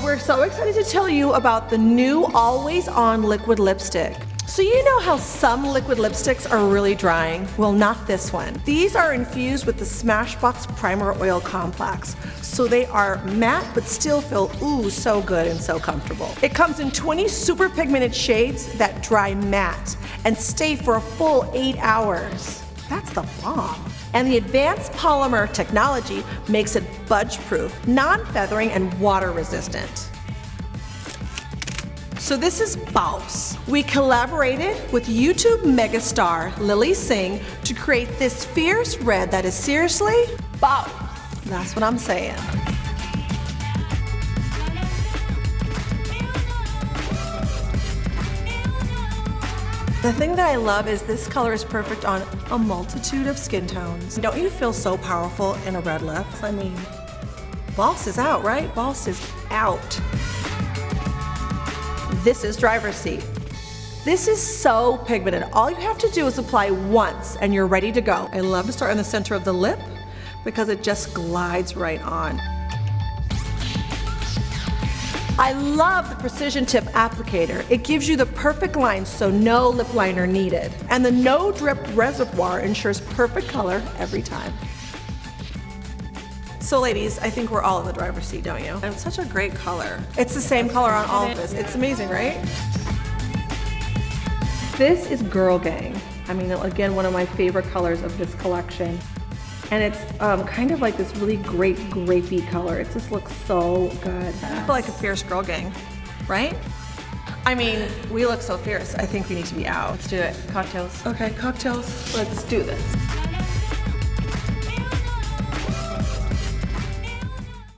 We're so excited to tell you about the new Always On Liquid Lipstick. So you know how some liquid lipsticks are really drying? Well, not this one. These are infused with the Smashbox Primer Oil Complex. So they are matte, but still feel, ooh, so good and so comfortable. It comes in 20 super pigmented shades that dry matte and stay for a full eight hours. That's the bomb. And the advanced polymer technology makes it budge-proof, non-feathering, and water-resistant. So this is Boss. We collaborated with YouTube megastar Lilly Singh to create this fierce red that is seriously Boss. That's what I'm saying. The thing that I love is this color is perfect on a multitude of skin tones. Don't you feel so powerful in a red lip? I mean, Boss is out, right? Boss is out. This is driver's seat. This is so pigmented. All you have to do is apply once and you're ready to go. I love to start in the center of the lip because it just glides right on. I love the Precision Tip applicator. It gives you the perfect line so no lip liner needed. And the no drip reservoir ensures perfect color every time. So ladies, I think we're all in the driver's seat, don't you? And it's such a great color. It's the same color on all of this. It's amazing, right? This is Girl Gang. I mean, again, one of my favorite colors of this collection. And it's um, kind of like this really great grapey color. It just looks so good. I feel like a fierce girl gang, right? I mean, we look so fierce. I think we need to be out. Let's do it. Cocktails. Okay, cocktails. Let's do this.